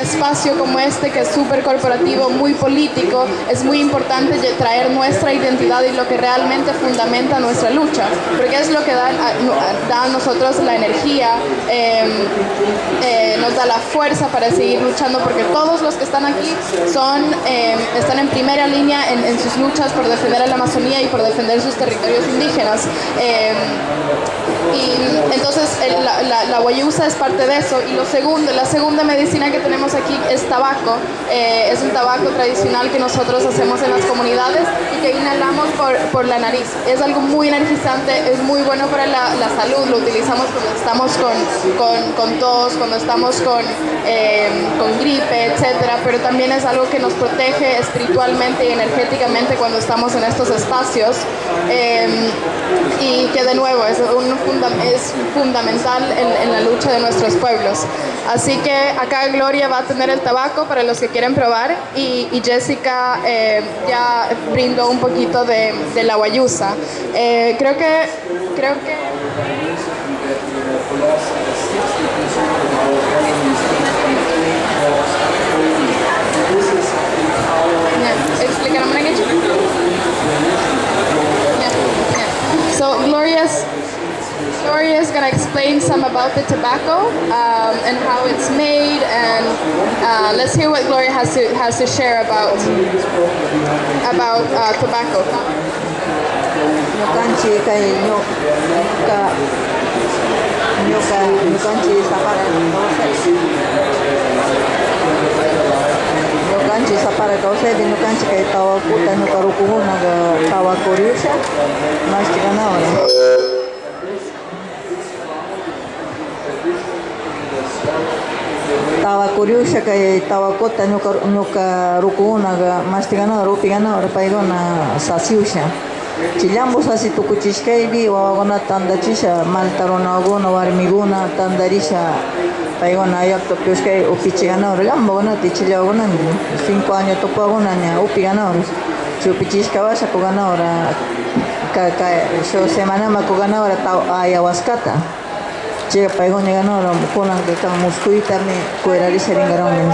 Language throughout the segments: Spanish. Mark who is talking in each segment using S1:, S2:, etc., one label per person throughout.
S1: espacio como este que es súper corporativo, muy político, es muy importante traer nuestra identidad y lo que realmente fundamenta nuestra lucha, porque es lo que da, a nosotros la energía, em, eh, nos da la fuerza para seguir luchando, porque todos los que están aquí son, em, están en primera línea en, sus luchas por defender a la Amazonía y por defender sus territorios indígenas. Y entonces la, la, la guayusa es parte de eso. Y lo segundo, la segunda medicina que tenemos aquí es tabaco. Eh, es un tabaco tradicional que nosotros hacemos en las comunidades y que inhalamos por, por la nariz. Es algo muy energizante, es muy bueno para la, la salud. Lo utilizamos cuando estamos con, con, con tos, cuando estamos con, eh, con gripe, etcétera. Pero también es algo que nos protege espiritualmente y energéticamente cuando estamos en estos espacios. Eh, y que de nuevo es, un es fundamental en, en la lucha de nuestros pueblos. Así que acá Gloria va a tener el tabaco para los que quieren probar y, Jessica eh, ya brindó un poquito de, la guayusa. Eh, creo que... Creo que So Gloria's Gloria is going to explain some about the tobacco um, and how it's made, and uh, let's hear what Gloria has to has to share about about uh, tobacco.
S2: kanchi sapara. Kausa de no kanchi kai tawa kuta no karuku na tawa koriusha mas tawa kuriusha kay tawa kota ñuka ñuka rukukunaqa mashtiganawar upiganawar paykuna sasiusha. Chillambu sasi tukuchishkaypi wawakunata tandachisha malta runakuna warmikuna tandarisha paykuna llaqtapi uskay upichiganawar llambaukunata chillawakunami cinco años tupakuna ña upiganawar chay upichishkawasha kuganawar ka ka sho semanama kuganawar ayawaskata Llega paigo ni ganó lo kunan que kan muskuita me kuerari seringaron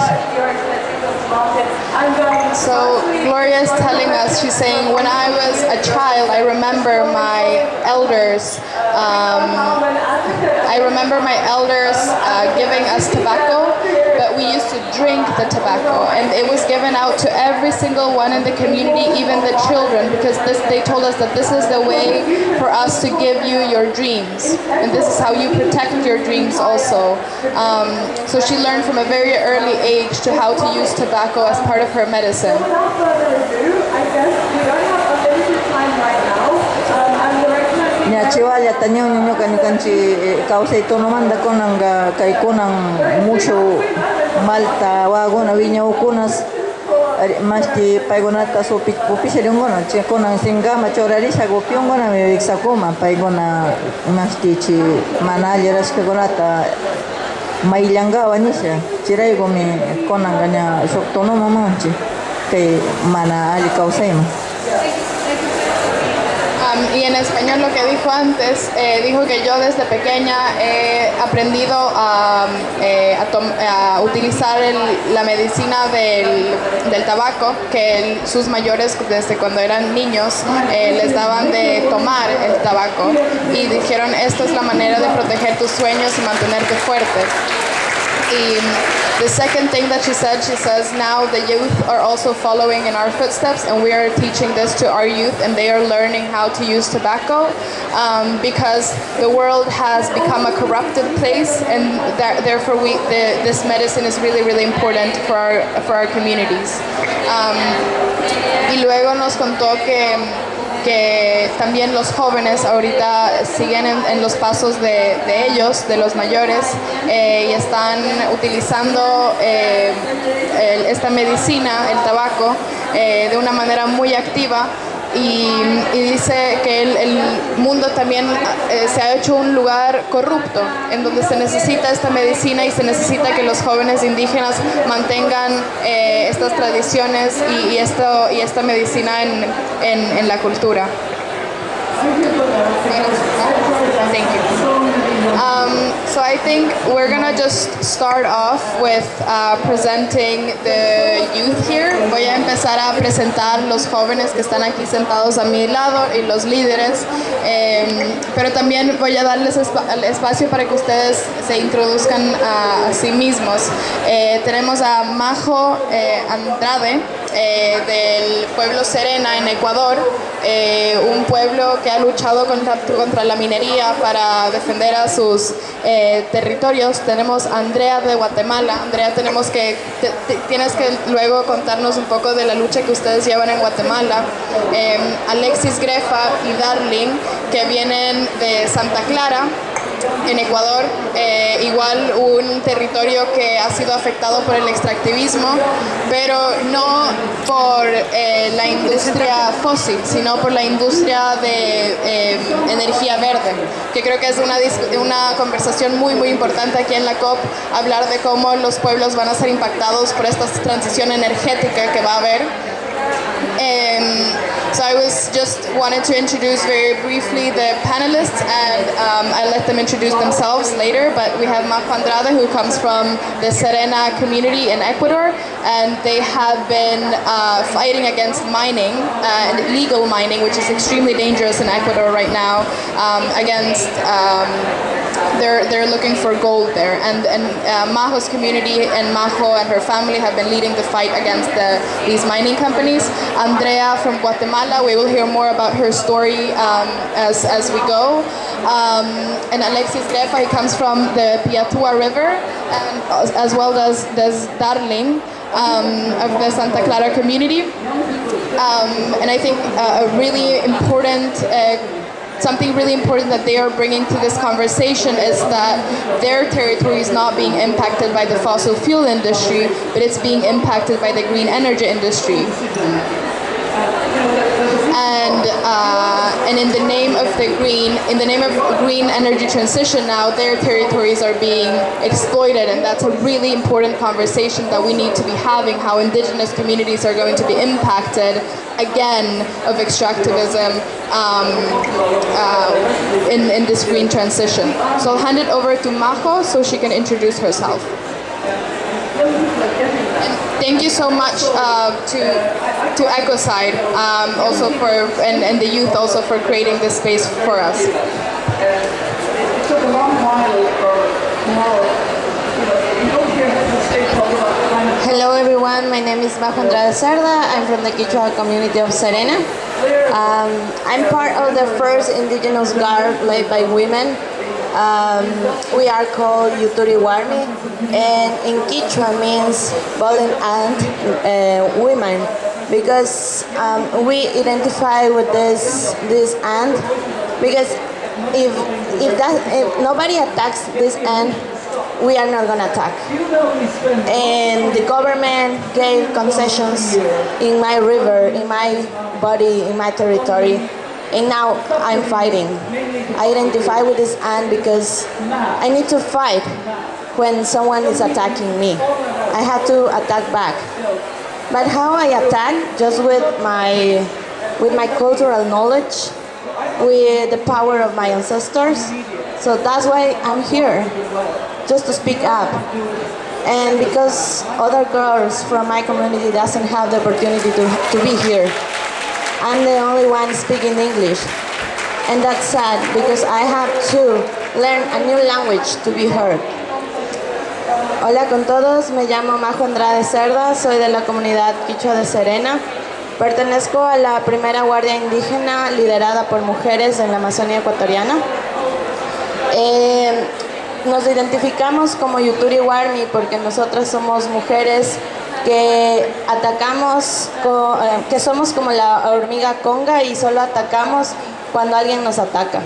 S1: So Gloria is telling us, she's saying, when I was a child, I remember my elders, um, I remember my elders uh, giving us tobacco but we used to drink the tobacco and it was given out to every single one in the community, even the children, because this, they told us that this is the way for us to give you your dreams and this is how you protect your dreams also. Um, so she learned from a very early age to how to use tobacco as part of her medicine.
S2: Chiwalla taño ñuñuka ñukanchi kawsay tunumanta kunanga kay kunan mushu malta waguna wiñawkunas mashti paykunata upishirinkuna chay kunan sinkama churarisha upyunkunami wiksakuma paykuna mashtichi mana alli rashkakunata mayllankawa nisha chiraykumi kunanka ña shuk tunumamanchi kay mana alli kawsayman
S1: y en español lo que dijo antes, eh, dijo que yo desde pequeña he aprendido a, eh, utilizar la medicina del, del tabaco, que sus mayores desde cuando eran niños eh, les daban de tomar el tabaco y dijeron esta es la manera de proteger tus sueños y mantenerte fuerte. Y the second thing that she said, she says now the youth are also following in our footsteps and we are teaching this to our youth and they are learning how to use tobacco um, because the world has become a corrupted place and that, therefore we, the, this medicine is really, really important for our, for our communities. Um, y luego nos contó que que también los jóvenes ahorita siguen en, los pasos de, ellos, de los mayores, eh, y están utilizando eh, esta medicina, el tabaco, eh, de una manera muy activa y, dice que el, mundo también eh, se ha hecho un lugar corrupto, en donde se necesita esta medicina y se necesita que los jóvenes indígenas mantengan eh, estas tradiciones y, esto, y esta medicina en, en, la cultura. Um, so I think we're gonna just start off with uh, presenting the youth here. Voy a empezar a presentar los jóvenes que están aquí sentados a mi lado y los líderes, eh, pero también voy a darles el espacio para que ustedes se introduzcan a, a sí mismos. Eh, tenemos a Majo eh, Andrade eh, del pueblo Serena en Ecuador, eh, un pueblo que ha luchado contra, contra la minería para defender a sus eh, territorios. Tenemos a Andrea de Guatemala. Andrea, tenemos que, te- te- tienes que luego contarnos un poco de la lucha que ustedes llevan en Guatemala. Eh, Alexis Grefa y Darling, que vienen de Santa Clara en Ecuador, eh, igual un territorio que ha sido afectado por el extractivismo, pero no por eh, la industria fósil, sino por la industria de eh, energía verde, que creo que es una, una conversación muy, muy importante aquí en la COP, hablar de cómo los pueblos van a ser impactados por esta transición energética que va a haber. So I was just wanted to introduce very briefly the panelists, and um, I let them introduce themselves later. But we have Marco Andrade, who comes from the Serena community in Ecuador, and they have been uh, fighting against mining and illegal mining, which is extremely dangerous in Ecuador right now. Um, against um, they're they're looking for gold there, and and uh, Majo's community and Maho and her family have been leading the fight against the, these mining companies. Andrea from Guatemala, we will hear more about her story um, as as we go. Um, and Alexis Grefa, he comes from the Piatua River, and as- well as as Darling. Um, of the Santa Clara community, um, and I think uh, a really important uh, something really important that they are bringing to this conversation is that their territory is not being impacted by the fossil fuel industry, but it's being impacted by the green energy industry. And uh, and in the name of the green, in the name of green energy transition, now their territories are being exploited, and that's a really important conversation that we need to be having. How indigenous communities are going to be impacted again of extractivism um, uh, in in this green transition. So I'll hand it over to Majo so she can introduce herself. Thank you so much uh, to to Ecoside, um, also for and, and the youth also for creating this space for us.
S3: It took a long while for tomorrow. You know, you don't hear the state talk about climate
S4: Hello everyone, my name is Bajo Andrade Cerda. I'm from the Quichua community of Serena. Um, I'm part of the first indigenous guard led by women. Um, we are called Yuturi Warmi, and in Quichua means bowling and uh, women because um, we identify with this this ant because if if that if nobody attacks this ant, we are not gonna attack and the government gave concessions in my river, in my body, in my territory, and now I'm fighting. I identify with this ant because I need to fight when someone is attacking me. I have to attack back. But how I attack? Just with my with my cultural knowledge, with the power of my ancestors. So that's why I'm here, just to speak up. And because other girls from my community doesn't have the opportunity to, to be here, I'm the only one speaking English. And that's sad because I have to learn a new language to be heard. Hola con todos, me llamo Majo Andrade Cerda, soy de la comunidad Quichua de Serena. Pertenezco a la primera guardia indígena liderada por mujeres en la Amazonía ecuatoriana. Eh, nos identificamos como Yuturi Warmi porque nosotras somos mujeres que atacamos, eh, que somos como la hormiga conga y solo atacamos cuando alguien nos ataca.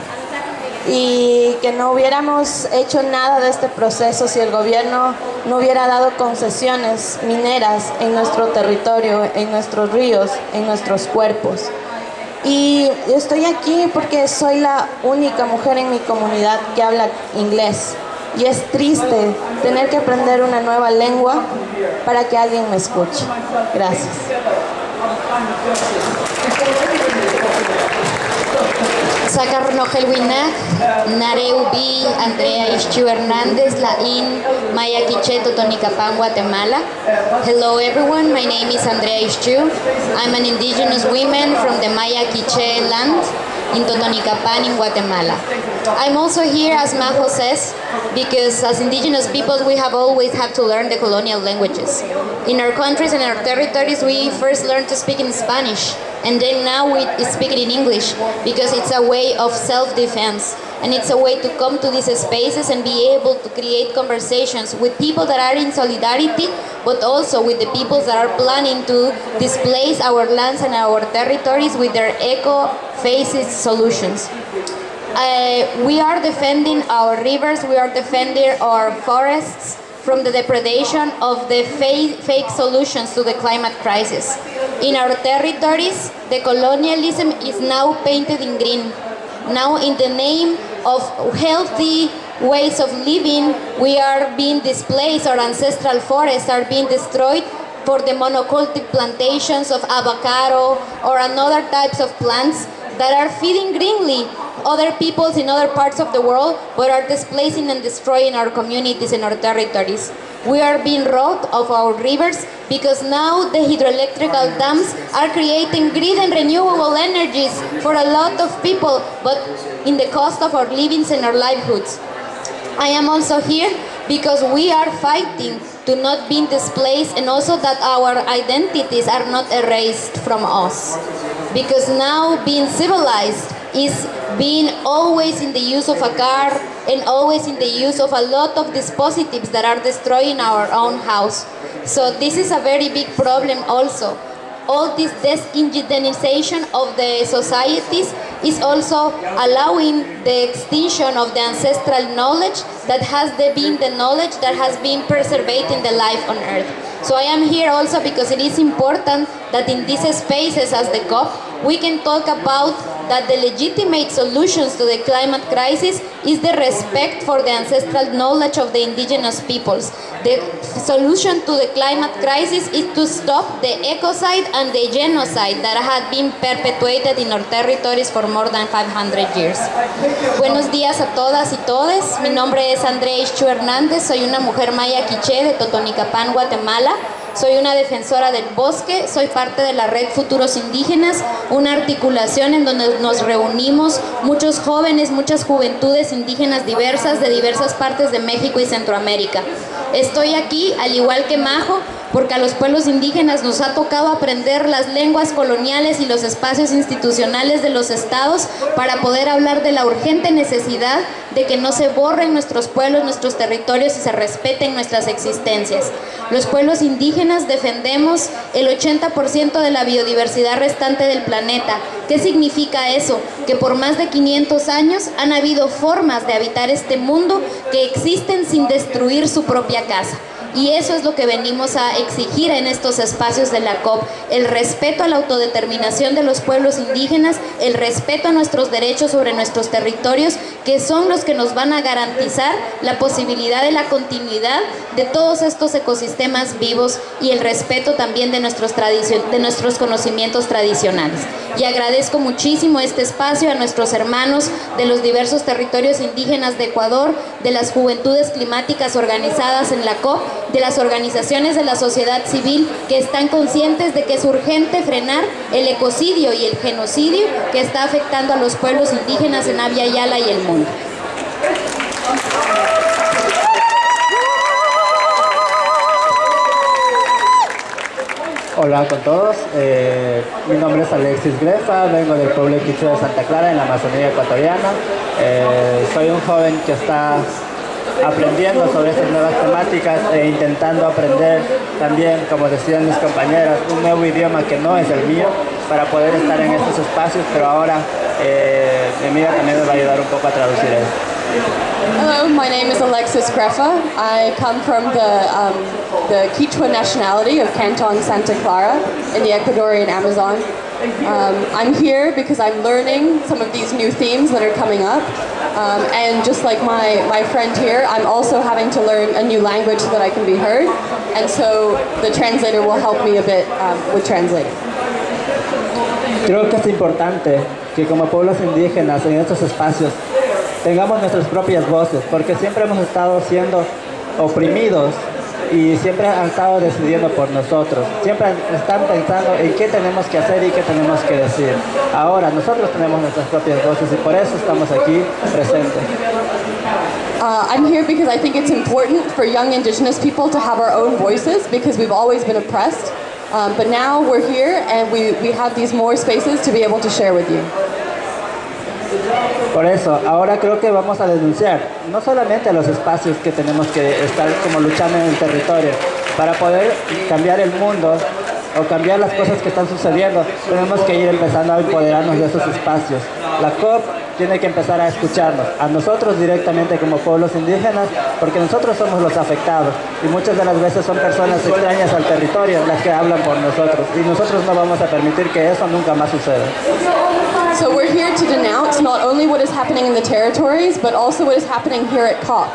S4: Y que no hubiéramos hecho nada de este proceso si el gobierno no hubiera dado concesiones mineras en nuestro territorio, en nuestros ríos, en nuestros cuerpos. Y estoy aquí porque soy la única mujer en mi comunidad que habla inglés. Y es triste tener que aprender una nueva lengua para que alguien me escuche. Gracias.
S5: Sakar Nogel Winak, Nareu Bi, Andrea Ixchu Hernandez Lain Maya Quiché Totonicapán, Guatemala. Hello everyone, my name is Andrea Ixchu. I'm an indigenous woman from the Maya Quiché land in Totonicapán in Guatemala. I'm also here as Majo says because as indigenous people we have always had to learn the colonial languages. In our countries and our territories we first learned to speak in Spanish and then now we speak it in English because it's a way of self-defense and it's a way to come to these spaces and be able to create conversations with people that are in solidarity but also with the peoples that are planning to displace our lands and our territories with their eco-faces solutions. Uh, we are defending our rivers, we are defending our forests from the depredation of the fake, solutions to the climate crisis. In our territories, the colonialism is now painted in green. Now in the name of healthy ways of living, we are being displaced, our ancestral forests are being destroyed for the monoculture plantations of avocado or another types of plants that are feeding greenly other peoples in other parts of the world but are displacing and destroying our communities and our territories. We are being robbed of our rivers because now the hydroelectrical dams are creating green and renewable energies for a lot of people but in the cost of our livings and our livelihoods. I am also here because we are fighting to not be displaced and also that our identities are not erased from us. Because now being civilized is being always in the use of a car and always in the use of a lot of dispositives that are destroying our own house. So this is a very big problem also. All this disindigenization of the societies is also allowing the extinction of the ancestral knowledge that has been the knowledge that has been preserving the life on earth. So I am here also because it is important that in these spaces as the COP, we can talk about that the legitimate solutions to the climate crisis is the respect for the ancestral knowledge of the indigenous peoples. The solution to the climate crisis is to stop the ecocide and the genocide that had been perpetuated in our territories for more than 500 years. Buenos días a todas y todes. Mi nombre es Andrea Ischu Hernández. Soy una mujer maya quiché de Totonicapán, Guatemala. Soy una defensora del bosque, soy parte de la Red Futuros Indígenas, una articulación en donde nos reunimos muchos jóvenes, muchas juventudes indígenas diversas de diversas partes de México y Centroamérica. Estoy aquí, al igual que Majo, porque a los pueblos indígenas nos ha tocado aprender las lenguas coloniales y los espacios institucionales de los estados para poder hablar de la urgente necesidad de que no se borren nuestros pueblos, nuestros territorios y se respeten nuestras existencias. Los pueblos indígenas defendemos el 80% de la biodiversidad restante del planeta. ¿Qué significa eso? Que por más de 500 años han habido formas de habitar este mundo que existen sin destruir su propia casa. Y eso es lo que venimos a exigir en estos espacios de la COP, el respeto a la autodeterminación de los pueblos indígenas, el respeto a nuestros derechos sobre nuestros territorios, que son los que nos van a garantizar la posibilidad de la continuidad de todos estos ecosistemas vivos y el respeto también de nuestros, de nuestros conocimientos tradicionales. Y agradezco muchísimo este espacio a nuestros hermanos de los diversos territorios indígenas de Ecuador, de las juventudes climáticas organizadas en la COP, de las organizaciones de la sociedad civil que están conscientes de que es urgente frenar el ecocidio y el genocidio que está afectando a los pueblos indígenas en Avia Yala y el mundo.
S6: Hola con todos, eh, mi nombre es Alexis Grefa, vengo del pueblo Quichua de Santa Clara en la Amazonía ecuatoriana. Eh, soy un joven que está aprendiendo sobre estas nuevas temáticas e intentando aprender también, como decían mis compañeras, un nuevo idioma que no es el mío para poder estar en estos espacios, pero ahora eh, mi amiga también me va a ayudar un poco a traducir.
S7: Hello, my name is Alexis Grefa. I come from the, um, the Quichua nationality of Canton Santa Clara in the Ecuadorian Amazon. Um, I'm here because I'm learning some of these new themes that are coming up. Um, and just like my, my friend here, I'm also having to learn a new language so that I can be heard. And so the translator will help me a bit um, with translating.
S6: Creo que es importante que como pueblos indígenas en estos espacios tengamos nuestras propias voces, porque siempre hemos estado siendo oprimidos y siempre han estado decidiendo por nosotros. Siempre están pensando en qué tenemos que hacer y qué tenemos que decir. Ahora nosotros tenemos nuestras propias voces y por eso estamos aquí presentes.
S7: Uh, I'm here because I think it's important for young indigenous people to have our own voices because we've always been oppressed. Um, but now we're here and we, we have these more spaces to be able to share with you.
S6: Por eso, ahora creo que vamos a denunciar no solamente los espacios que tenemos que estar como luchando en el territorio, para poder cambiar el mundo o cambiar las cosas que están sucediendo, tenemos que ir empezando a empoderarnos de esos espacios. La COP tiene que empezar a escucharnos, a nosotros directamente como pueblos indígenas, porque nosotros somos los afectados y muchas de las veces son personas extrañas al territorio las que hablan por nosotros y nosotros no vamos a permitir que eso nunca más suceda.
S7: So we're here to denounce not only what is happening in the territories, but also what is happening here at COP.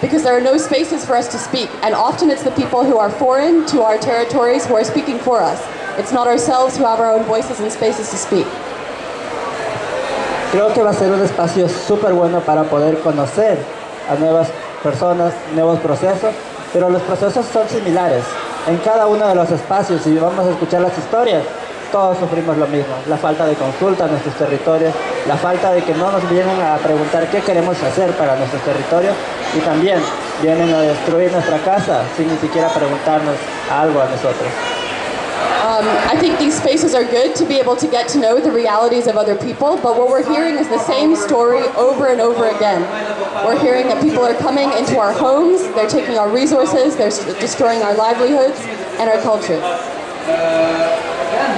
S7: Because there are no spaces for us to speak, and often it's the people who are foreign to our territories who are speaking for us. It's not ourselves who have our own voices and spaces to speak.
S6: Creo que va a ser un espacio súper bueno para poder conocer a nuevas personas, nuevos procesos, pero los procesos son similares. En cada uno de los espacios, si vamos a escuchar las historias, todos sufrimos lo mismo. La falta de consulta en nuestros territorios, la falta de que no nos vienen a preguntar qué queremos hacer para nuestros territorios y también vienen a destruir nuestra casa sin ni siquiera preguntarnos algo a nosotros.
S7: Um, I think these spaces are good to be able to get to know the realities of other people, but what we're hearing is the same story over and over again. We're hearing that people are coming into our homes, they're taking our resources, they're destroying our livelihoods and our culture.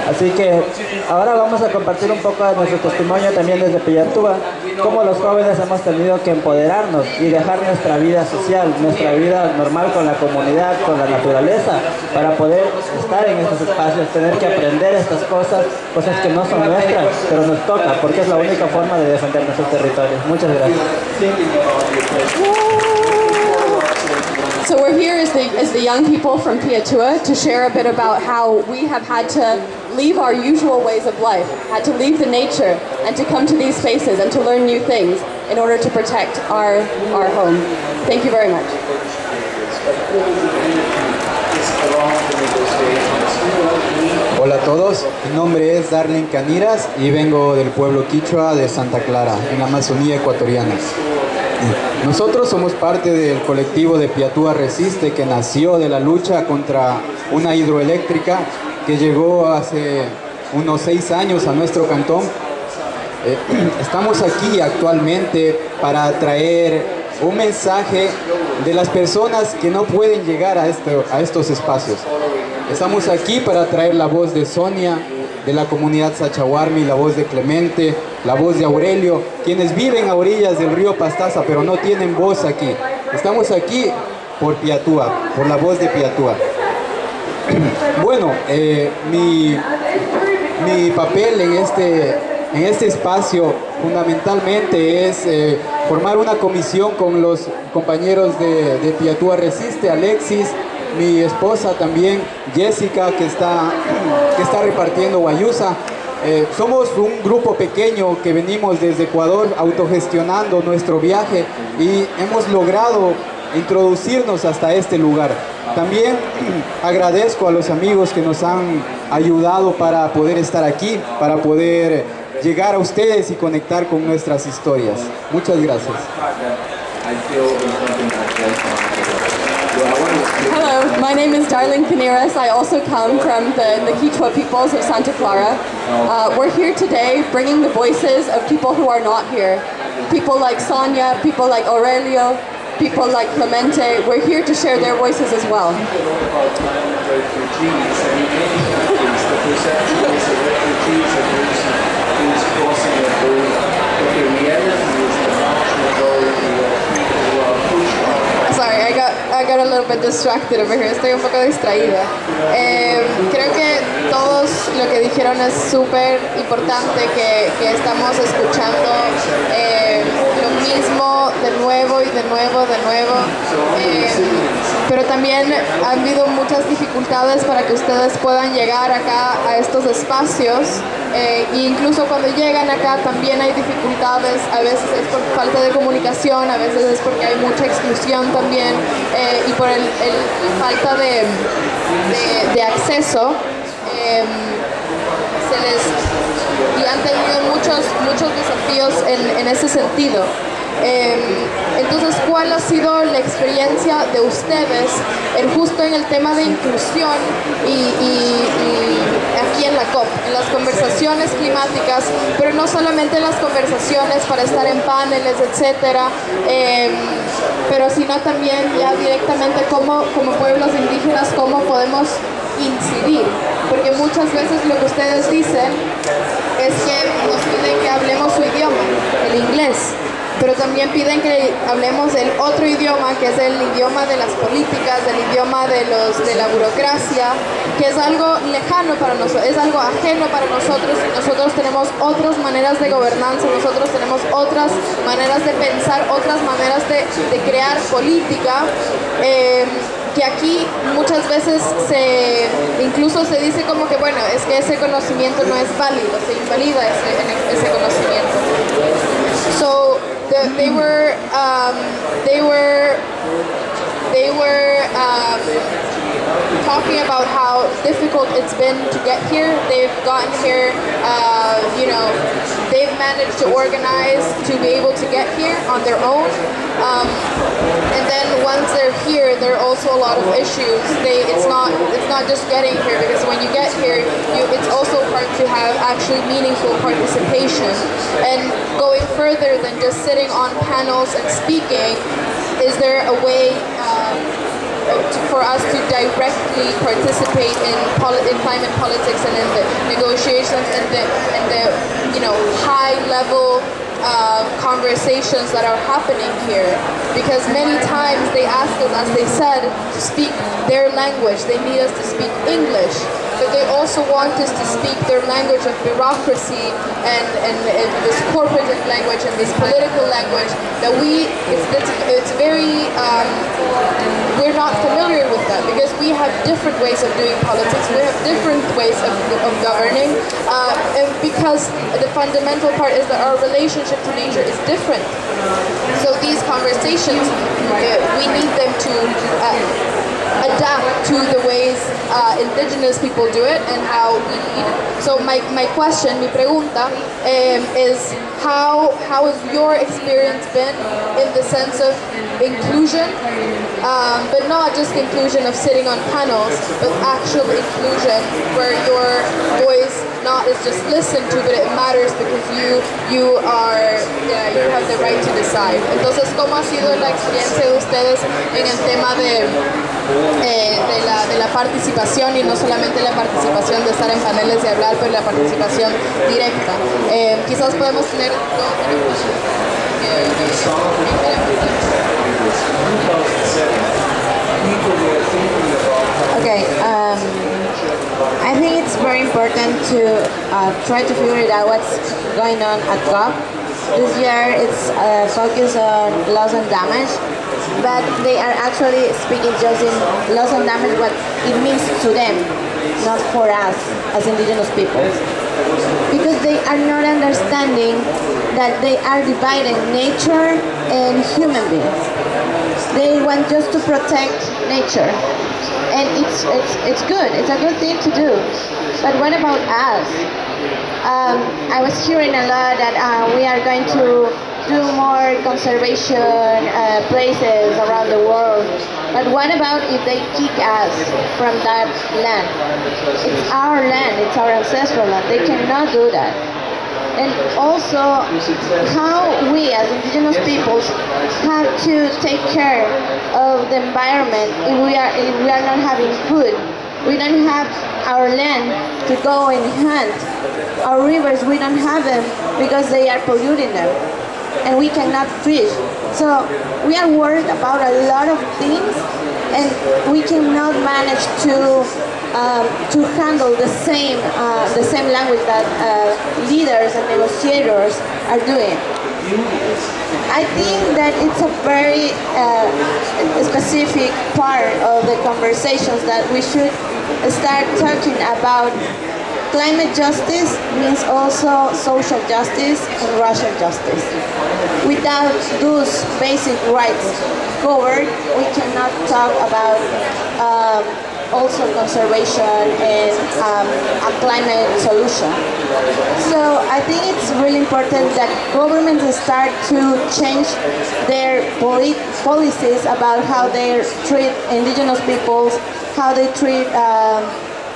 S6: Así que ahora vamos a compartir un poco de nuestro testimonio también desde Pillatúa, cómo los jóvenes hemos tenido que empoderarnos y dejar nuestra vida social, nuestra vida normal con la comunidad, con la naturaleza, para poder estar en estos espacios, tener que aprender estas cosas, cosas que no son nuestras, pero nos toca, porque es la única forma de defender nuestros territorios. Muchas gracias.
S7: So we're here as the, as the young people from Piatua to share a bit about how we have had to leave our usual ways of life, had to leave the nature and to come to these spaces and to learn new things in order to protect our, our home. Thank you very much.
S8: Hola a todos, mi nombre es Darlene Caniras y vengo del pueblo quichua de Santa Clara, en la Amazonía ecuatoriana. Nosotros somos parte del colectivo de Piatúa Resiste que nació de la lucha contra una hidroeléctrica que llegó hace unos seis años a nuestro cantón. Eh, estamos aquí actualmente para traer un mensaje de las personas que no pueden llegar a, esto- a estos espacios. Estamos aquí para traer la voz de Sonia, de la comunidad Sachahuarmi, la voz de Clemente, la voz de Aurelio, quienes viven a orillas del río Pastaza, pero no tienen voz aquí. Estamos aquí por Piatúa, por la voz de Piatúa. Bueno, eh, mi, mi papel en este, en este espacio fundamentalmente es eh, formar una comisión con los compañeros de, de Piatúa Resiste, Alexis, mi esposa también, Jessica, que está, que está repartiendo Guayusa. Eh, somos un grupo pequeño que venimos desde Ecuador autogestionando nuestro viaje y hemos logrado introducirnos hasta este lugar. También agradezco a los amigos que nos han ayudado para poder estar aquí, para poder llegar a ustedes y conectar con nuestras historias. Muchas gracias.
S7: Hello, my name is Darlene Caniras. I also come from the, the Quichua peoples of Santa Clara. Uh, we're here today bringing the voices of people who are not here. People like Sonia, people like Aurelio, people like Clemente. We're here to share their voices as well.
S1: Sorry, I got, I got a little bit distracted over here. Estoy un poco distraída. Eh, creo que todos lo que dijeron es súper importante que, que estamos escuchando eh, de nuevo y de nuevo, de nuevo. Eh, pero también han habido muchas dificultades para que ustedes puedan llegar acá a estos espacios eh, e incluso cuando llegan acá también hay dificultades, a veces es por falta de comunicación, a veces es porque hay mucha exclusión también eh, y por el, falta de, de- acceso. em, se y han tenido muchos muchos desafíos en, en ese sentido. Eh, entonces, ¿cuál ha sido la experiencia de ustedes en justo en el tema de inclusión y, aquí en la COP, en las conversaciones climáticas, pero no solamente en las conversaciones para estar en paneles, etcétera, eh, pero sino también ya directamente como, como pueblos indígenas, cómo podemos incidir, porque muchas veces lo que ustedes dicen es que nos piden que hablemos su idioma, el inglés, pero también piden que hablemos el otro idioma, que es el idioma de las políticas, el idioma de, los, de la burocracia, que es algo lejano para nosotros, es algo ajeno para nosotros nosotros tenemos otras maneras de gobernanza, nosotros tenemos otras maneras de pensar, otras maneras de, crear política. eh, que aquí muchas veces se incluso se dice como que bueno es que ese conocimiento no es válido se invalida ese, conocimiento the, they were um, they were they were um, talking about how difficult it's been to get here. They've gotten here, uh, you know, they've managed to organize to be able to get here on their own. Um, and then once they're here, there are also a lot of issues. They, it's not, it's not just getting here because when you get here, you, it's also hard to have actually meaningful participation. And going further than just sitting on panels and speaking, is there a way? Um, for us to directly participate in, in climate politics and in the negotiations and the, and the you know high level uh, conversations that are happening here. Because many times they ask us as they said to speak their language. They need us to speak English but they also want us to speak their language of bureaucracy and, and, and this corporate language and this political language that we it's, it's, it's very um, we're not familiar with that because we have different ways of doing politics. We have different ways of, of governing uh, and because the fundamental part is that our relationship to nature is different. So these conversations uh, we need them to uh, adapt to the ways uh, indigenous people do it and how we lead. So my, my question, mi pregunta, um, is how how has your experience been in the sense of inclusion, um, but not just inclusion of sitting on panels, but actual inclusion where your voice not is just listened to, but it matters because you you are yeah, you have the right to decide. Entonces, ¿cómo ha sido la experiencia de ustedes en el tema de eh, de, la, de la participación y no solamente la participación de estar en paneles y hablar, pero la participación directa. Eh, quizás podemos tener dos.
S4: Okay, um, I think it's very important to uh, try to figure it out what's going on at COP. This year it's uh, focused on loss and damage, but they are actually speaking just in loss and damage what it means to them, not for us as indigenous people. Because they are not understanding that they are dividing nature and human beings. They want just to protect nature and it's, it's, it's good, it's a good thing to do. But what about us? Um, I was hearing a lot that uh, we are going to do more conservation uh, places around the world. But what about if they kick us from that land? It's our land, it's our ancestral land. They cannot do that. And also, how we as indigenous peoples have to take care of the environment if we are if we are not having food. We don't have our land to go and hunt. Our rivers, we don't have them because they are polluting them. And we cannot fish. So we are worried about a lot of things and we cannot manage to um, to handle the same uh, the same language that uh, leaders and negotiators are doing. I think that it's a very uh, specific part of the conversations that we should start talking about climate justice means also social justice and racial justice. Without those basic rights covered, we cannot talk about um, also conservation and um, a climate solution. So I think it's really important that governments start to change their poli policies about how they treat indigenous peoples, how they treat um,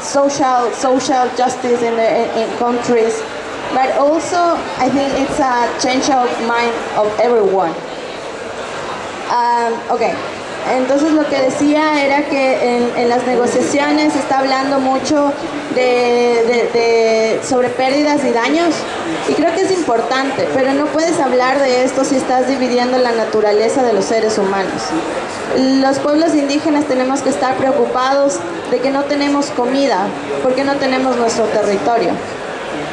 S4: social social justice in, the, in, in countries. But also, I think it's a change of mind of everyone. Um, okay. Entonces lo que decía era que en, en las negociaciones se está hablando mucho de, de, sobre pérdidas y daños y creo que es importante, pero no puedes hablar de esto si estás dividiendo la naturaleza de los seres humanos. Los pueblos indígenas tenemos que estar preocupados de que no tenemos comida, porque no tenemos nuestro territorio.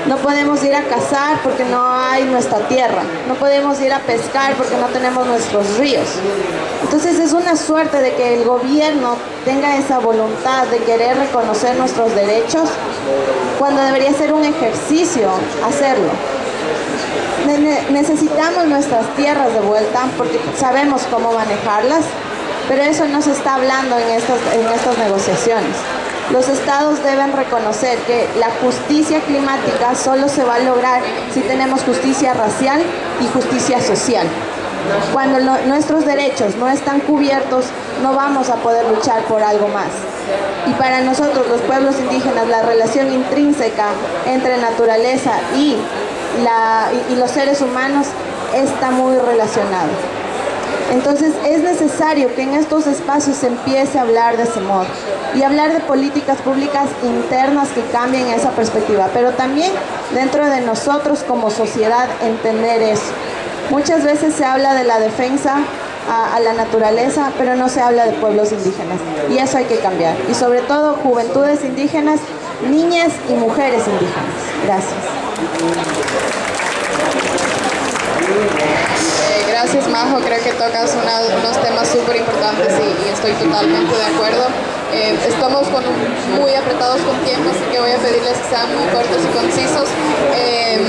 S4: No podemos ir a cazar porque no hay nuestra tierra. No podemos ir a pescar porque no tenemos nuestros ríos. Entonces es una suerte de que el gobierno tenga esa voluntad de querer reconocer nuestros derechos cuando debería ser un ejercicio hacerlo. Necesitamos nuestras tierras de vuelta porque sabemos cómo manejarlas, pero eso no se está hablando en estas, en estas negociaciones. Los estados deben reconocer que la justicia climática solo se va a lograr si tenemos justicia racial y justicia social. Cuando nuestros derechos no están cubiertos, no vamos a poder luchar por algo más. Y para nosotros, los pueblos indígenas, la relación intrínseca entre naturaleza y, los seres humanos está muy relacionado. Entonces es necesario que en estos espacios se empiece a hablar de ese modo y hablar de políticas públicas internas que cambien esa perspectiva, pero también dentro de nosotros como sociedad entender eso. Muchas veces se habla de la defensa a, la naturaleza, pero no se habla de pueblos indígenas y eso hay que cambiar. Y sobre todo juventudes indígenas, niñas y mujeres indígenas. Gracias.
S1: Gracias Majo, creo que tocas una, unos temas súper importantes y, y, estoy totalmente de acuerdo. Eh, estamos con, muy apretados con tiempo, así que voy a pedirles que sean muy cortos y concisos. Eh,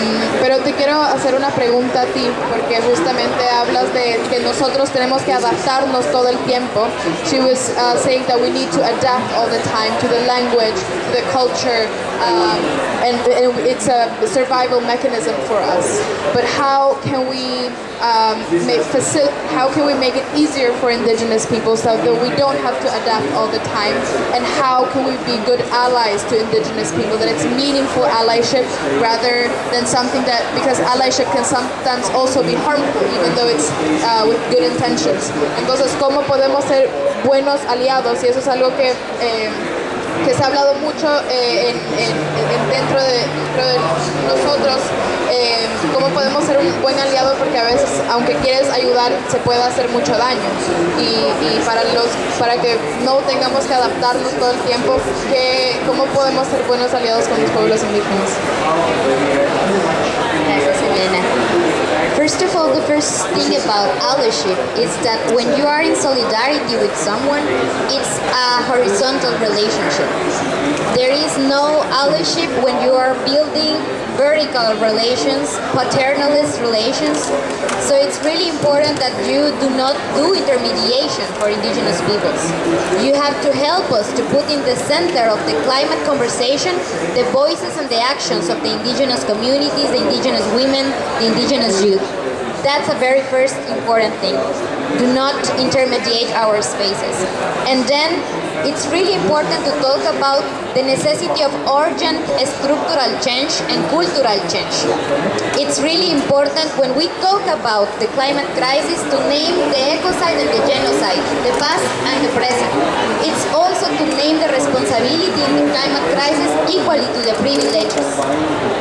S1: pero te quiero hacer una pregunta a ti, porque justamente hablas de que nosotros tenemos que adaptarnos todo el tiempo. She was uh, saying that we need to adapt all the time to the language, to the culture, um, and, and, it's a survival mechanism for us. But how can we um, make how can we make it easier for indigenous people so that we don't have to adapt all the time? And how can we be good allies to indigenous people? That it's meaningful allyship rather than something that because allyship can sometimes also be harmful, even though it's uh, with good intentions. Entonces, ¿cómo podemos ser buenos aliados? Y eso es algo que eh, que se ha hablado mucho eh, en, en, en dentro, de, dentro, de, nosotros, eh, cómo podemos ser un buen aliado porque a veces, aunque quieres ayudar, se puede hacer mucho daño. Y, y para, los, para que no tengamos que adaptarnos todo el tiempo, que, ¿cómo podemos ser buenos aliados con los pueblos indígenas?
S5: Gracias, Elena. First of all, the first thing about allyship is that when you are in solidarity with someone, it's a horizontal relationship. There is no allyship when you are building vertical relations, paternalist relations. So it's really important that you do not do intermediation for indigenous peoples. You have to help us to put in the center of the climate conversation the voices and the actions of the indigenous communities, the indigenous women, the indigenous youth. That's a very first important thing. Do not intermediate our spaces. And then it's really important to talk about the necessity of urgent structural change and cultural change. It's really important when we talk about the climate crisis to name the ecocide and the genocide, the past and the present. It's also to name the responsibility in the climate crisis equally to the privileges.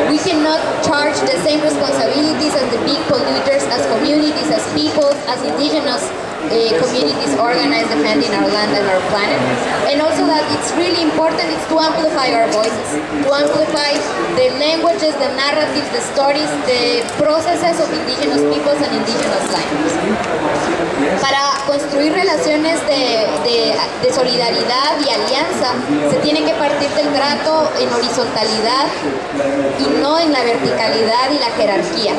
S5: We cannot charge the same responsibilities as the big polluters, as communities, as people, as indigenous uh, communities organized defending our land and our planet. And also that it's really important is to amplify our voices, to amplify the languages, the narratives, the stories, the processes of indigenous peoples and indigenous lands. Para construir relaciones de, de, de solidaridad y alianza se tiene que partir del trato en horizontalidad y no en la verticalidad y la jerarquía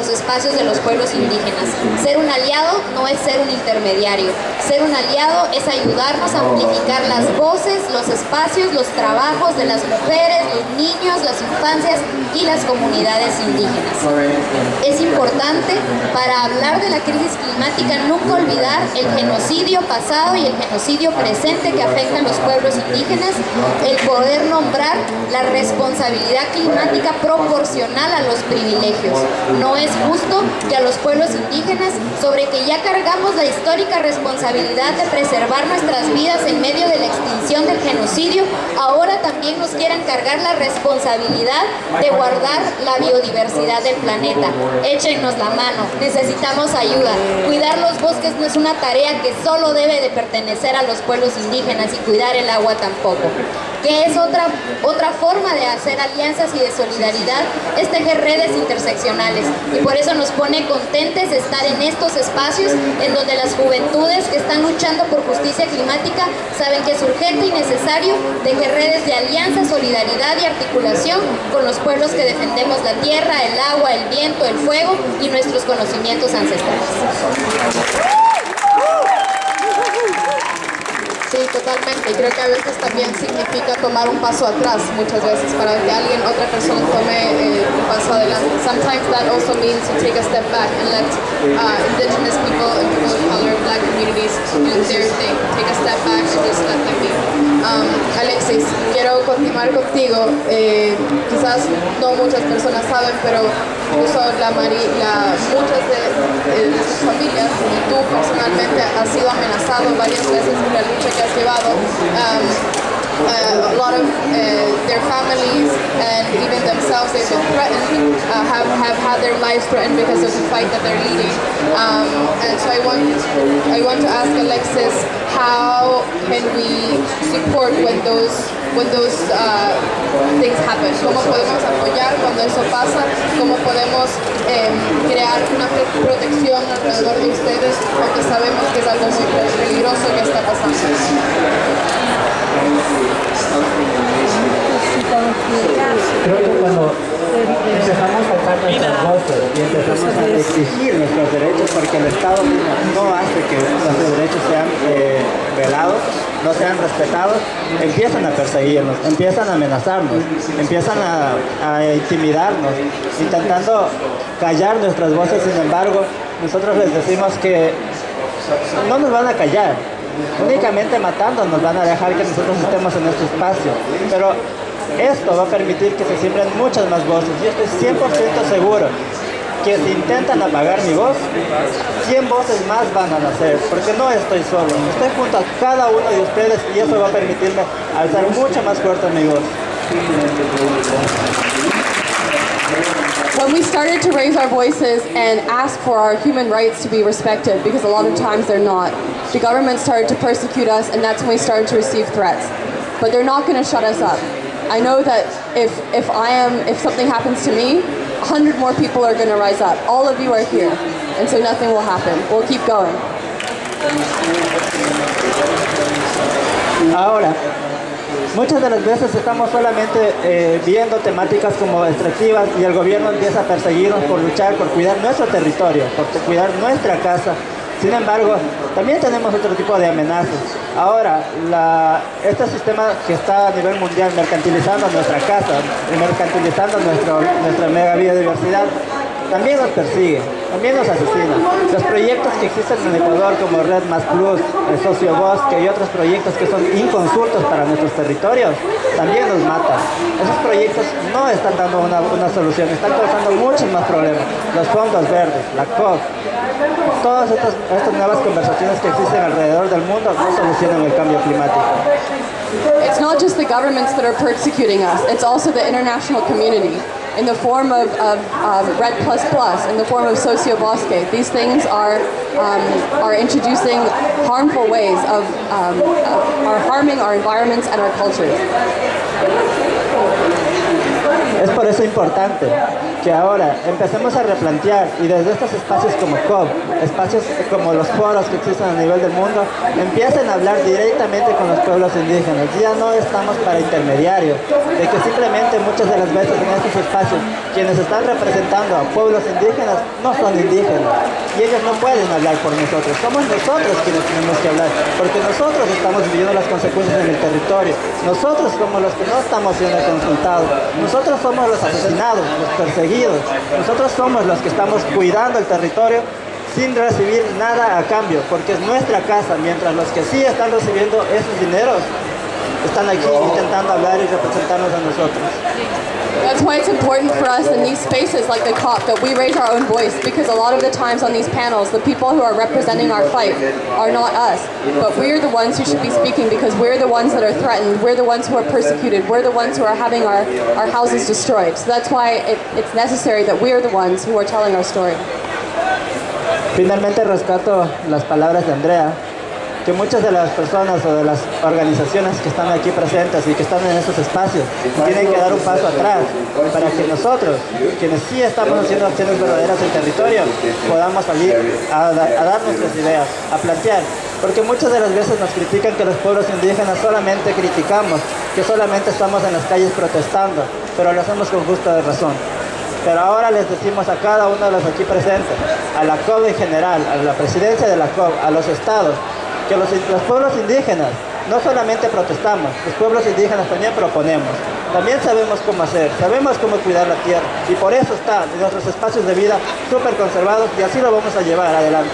S5: los espacios de los pueblos indígenas. Ser un aliado no es ser un intermediario. Ser un aliado es ayudarnos a amplificar las voces, los espacios, los trabajos de las mujeres, los niños, las infancias y las comunidades indígenas. Es importante para hablar de la crisis climática nunca olvidar el genocidio pasado y el genocidio presente que afectan los pueblos indígenas, el poder nombrar la responsabilidad climática proporcional a los privilegios. No es justo que a los pueblos indígenas, sobre que ya cargamos la histórica responsabilidad de preservar nuestras vidas en medio de la extinción del genocidio, ahora también nos quieran cargar la responsabilidad de guardar la biodiversidad del planeta. Échenos la mano, necesitamos ayuda. Cuidar los bosques no es una tarea que solo debe de pertenecer a los pueblos indígenas y cuidar el agua tampoco que es otra, otra forma de hacer alianzas y de solidaridad, es tejer redes interseccionales. Y por eso nos pone contentes estar en estos espacios en donde las juventudes que están luchando por justicia climática saben que es urgente y necesario tejer redes de alianza, solidaridad y articulación con los pueblos que defendemos la tierra, el agua, el viento, el fuego y nuestros conocimientos ancestrales.
S1: Totalmente. Creo que a veces también significa tomar un paso atrás, muchas veces, para que alguien, otra persona tome eh, un paso adelante. Sometimes that also means to take a step back and let uh, indigenous people and people of color, black communities do their thing. Take a step back and just let them be. Um, Alexis, quiero continuar contigo. Eh, quizás no muchas personas saben, pero incluso la, la muchas de, de, sus familias y tú personalmente has sido amenazado varias veces por la lucha que has llevado. Um, uh, a lot of uh, their families and even themselves they've been threatened, uh, have, have had their lives threatened because of the fight that they're leading. Um, and so I want, I want to ask Alexis, how can we support when those, when those uh, things? ¿Cómo podemos apoyar cuando eso pasa? ¿Cómo podemos eh, crear una protección alrededor de ustedes aunque sabemos que es algo muy peligroso que está pasando?
S6: Creo que cuando empezamos a alzar nuestras voces y empezamos a exigir nuestros derechos porque el Estado no hace que nuestros derechos sean velados, no sean respetados, empiezan a perseguirnos, empiezan a amenazarnos, empiezan a, intimidarnos, intentando callar nuestras voces, sin embargo, nosotros les decimos que no nos van a callar, únicamente matando nos van a dejar que nosotros estemos en este espacio. Pero esto va a permitir que se siembren muchas más voces. Yo estoy 100% seguro que si intentan apagar mi voz, 100 voces más van a nacer, porque no estoy solo, estoy junto a cada uno de ustedes y eso va a permitirme alzar mucho más fuerte mi voz.
S7: When we started to raise our voices and ask for our human rights to be respected, because a lot of times they're not, the government started to persecute us and that's when we started to receive threats. But they're not going to shut us up. I know that if, if I am, if something happens to me, a hundred more people are going to rise up. All of you are here, and so nothing will happen. We'll keep going.
S6: Ahora, muchas de las veces estamos solamente eh, viendo temáticas como extractivas y el gobierno empieza a perseguirnos por luchar, por cuidar nuestro territorio, por cuidar nuestra casa. Sin embargo, también tenemos otro tipo de amenazas. Ahora, este sistema que está a nivel mundial mercantilizando nuestra casa, mercantilizando nuestro, nuestra mega biodiversidad, también nos persigue, también nos asesina. Los proyectos que existen en Ecuador como Red Más Plus, el Socio Bosque y otros proyectos que son inconsultos para nuestros territorios, también nos matan. Esos proyectos no están dando una, una solución, están causando muchos más problemas. Los fondos verdes, la COP, todas estas, estas nuevas conversaciones que existen alrededor del mundo no solucionan el cambio climático.
S7: It's not just the governments that are persecuting us, it's also the international community. In the form of, of um, Red Plus Plus, in the form of Sociobosque. These things are, um, are introducing harmful ways of, um, of, are harming our environments and our cultures.
S6: Es por eso importante que ahora empecemos a replantear y desde estos espacios como COP, espacios como los foros que existen a nivel del mundo, empiecen a hablar directamente con los pueblos indígenas. Ya no estamos para intermediarios, de que simplemente muchas de las veces en estos espacios quienes están representando a pueblos indígenas no son indígenas y ellos no pueden hablar por nosotros. Somos nosotros quienes tenemos que hablar, porque nosotros estamos viviendo las consecuencias en el territorio. Nosotros somos los que no estamos siendo consultados. Nosotros somos los asesinados, los perseguidos nosotros somos los que estamos cuidando el territorio sin recibir nada a cambio, porque es nuestra casa, mientras los que sí están recibiendo esos dineros están aquí intentando hablar y representarnos a nosotros.
S7: That's why it's important for us in these spaces like the COP that we raise our own voice because a lot of the times on these panels, the people who are representing our fight are not us, but we're the ones who should be speaking because we're the ones that are threatened, we're the ones who are persecuted, we're the ones who are having our, our houses destroyed. So that's why it, it's necessary that we're the ones who are telling our story.
S6: Finalmente rescato las palabras de Andrea que muchas de las personas o de las organizaciones que están aquí presentes y que están en estos espacios tienen que dar un paso atrás para que nosotros, quienes sí estamos haciendo acciones verdaderas en territorio, podamos salir a, a dar nuestras ideas, a plantear. Porque muchas de las veces nos critican que los pueblos indígenas solamente criticamos, que solamente estamos en las calles protestando, pero lo hacemos con justa razón. Pero ahora les decimos a cada uno de los aquí presentes, a la COP en general, a la presidencia de la COP, a los estados, que los, los, pueblos indígenas no solamente protestamos, los pueblos indígenas también proponemos. También sabemos cómo hacer, sabemos cómo cuidar la tierra y por eso están nuestros espacios de vida súper conservados y así lo vamos a llevar adelante.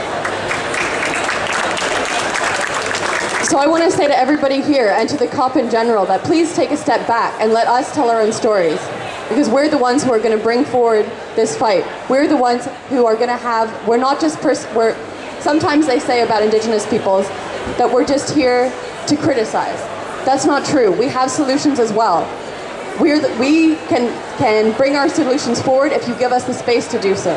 S7: So I want to say to everybody here and to the COP in general that please take a step back and let us tell our own stories. Because we're the ones who are going to bring forward this fight. We're the ones who are going to have, we're not just, pers- we're, sometimes they say about indigenous peoples that we're just here to criticize. That's not true. We have solutions as well. We're the, we can, can bring our solutions forward if you give us the space to do so.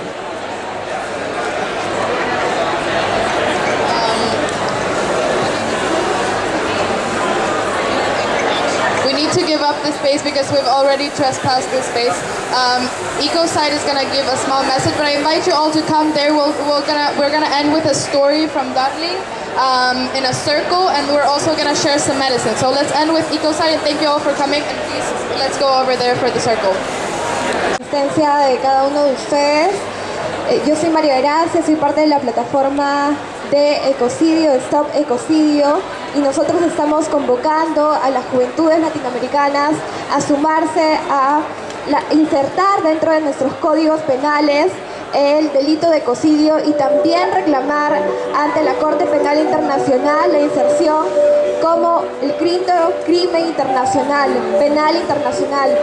S1: We need to give up the space because we've already trespassed this space. Um, EcoSide is gonna give a small message, but I invite you all to come there. We'll, we're gonna we're gonna end with a story from Dudley um, in a circle, and we're also gonna share some medicine. So let's end with EcoSide, and thank you all for coming. And please, let's go over there for the circle.
S9: asistencia de cada uno de ustedes. Eh, Yo soy María Gracia, soy parte de la plataforma de ecocidio, Stop Ecocidio, y nosotros estamos convocando a las juventudes latinoamericanas a sumarse a la- insertar dentro de nuestros códigos penales el delito de ecocidio y también reclamar ante la Corte Penal Internacional la inserción como el crimen internacional, penal internacional.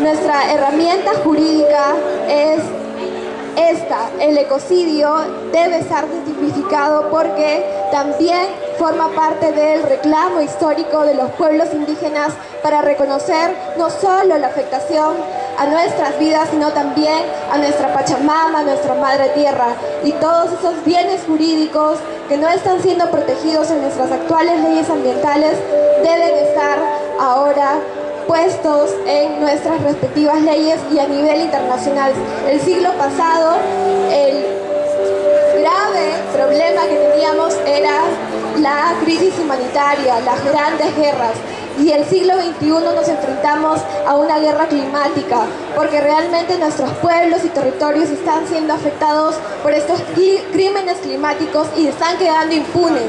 S9: Nuestra herramienta jurídica es esta, el ecocidio debe estar tipificado porque también forma parte del reclamo histórico de los pueblos indígenas para reconocer no solo la afectación a nuestras vidas, sino también a nuestra Pachamama, a nuestra Madre Tierra y todos esos bienes jurídicos que no están siendo protegidos en nuestras actuales leyes ambientales deben estar ahora puestos en nuestras respectivas leyes y a nivel internacional. El siglo pasado, el grave problema que teníamos era la crisis humanitaria, las grandes guerras. Y el siglo XXI nos enfrentamos a una guerra climática, porque realmente nuestros pueblos y territorios están siendo afectados por estos crímenes climáticos y están quedando impunes.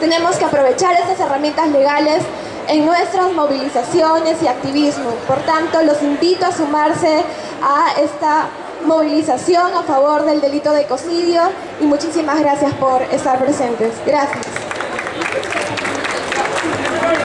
S9: Tenemos que aprovechar estas herramientas legales en nuestras movilizaciones y activismo. Por tanto, los invito a sumarse a esta movilización a favor del delito de ecocidio y muchísimas gracias por estar presentes. Gracias.